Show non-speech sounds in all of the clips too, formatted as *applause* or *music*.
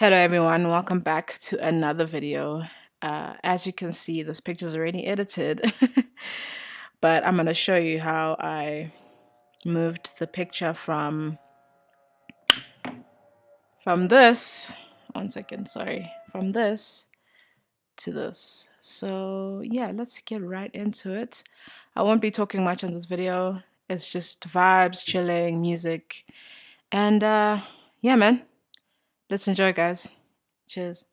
Hello everyone, welcome back to another video. Uh, as you can see, this picture is already edited, *laughs* but I'm going to show you how I moved the picture from from this, one second, sorry, from this to this. So yeah, let's get right into it. I won't be talking much on this video. It's just vibes, chilling, music, and uh, yeah, man. Let's enjoy, guys. Cheers.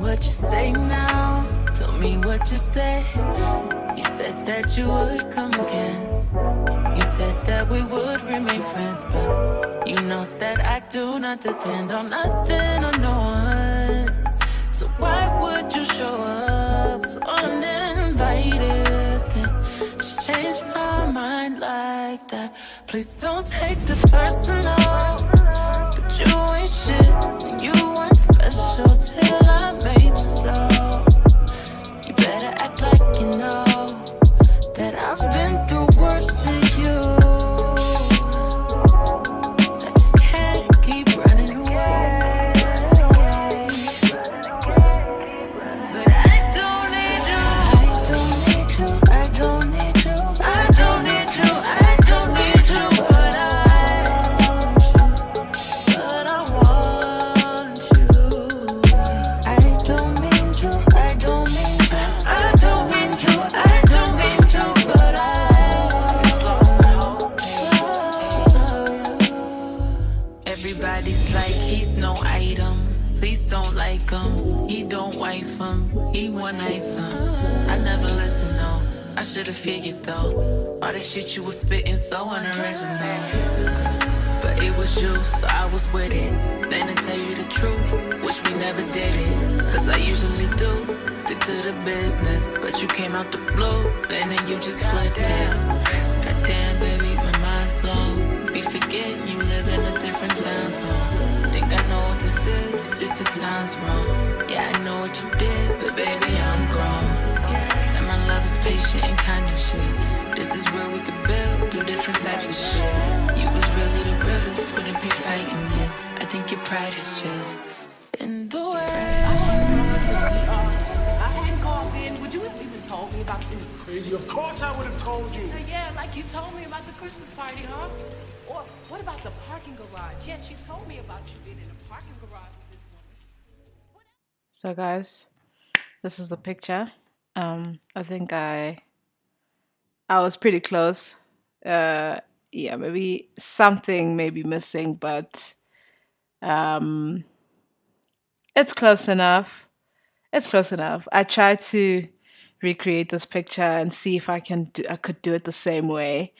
What you say now. Tell me what you said. You said that you would come again. You said that we would remain friends, but you know that I do not depend on nothing or no one. So why would you show up so uninvited? Just change my mind like that. Please don't take this personal, you ain't shit, you weren't special till I made you so. You better act like you know I never listen, no. I should've figured though. All the shit you was spitting so unoriginal. But it was you, so I was with it. Then to tell you the truth, wish we never did it. Cause I usually do. Stick to the business. But you came out the blue. And then you just flipped it. Goddamn, baby, my mind's blown. This just the time's wrong. Yeah, I know what you did, but baby, I'm grown. And my love is patient and kind of shit. This is where we could build, do different types of shit. You was really the realest, wouldn't be fighting it. I think your pride is just in the way. I hadn't called in. Would you have even told me about this? Crazy. Of course I would have told you. Yeah, like you told me about the Christmas party, huh? Or what about the parking garage? Yes, you told me about you being in a parking garage with this woman. So guys, this is the picture. Um, I think I I was pretty close. Uh, yeah, maybe something may be missing, but um, it's close enough. It's close enough. I tried to recreate this picture and see if I can do I could do it the same way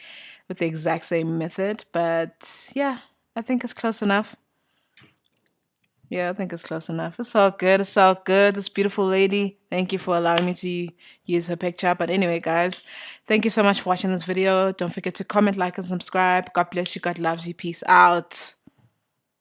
with the exact same method, but yeah, I think it's close enough. Yeah, I think it's close enough. It's all good. It's all good. This beautiful lady. Thank you for allowing me to use her picture. But anyway, guys, thank you so much for watching this video. Don't forget to comment, like, and subscribe. God bless you. God loves you. Peace out.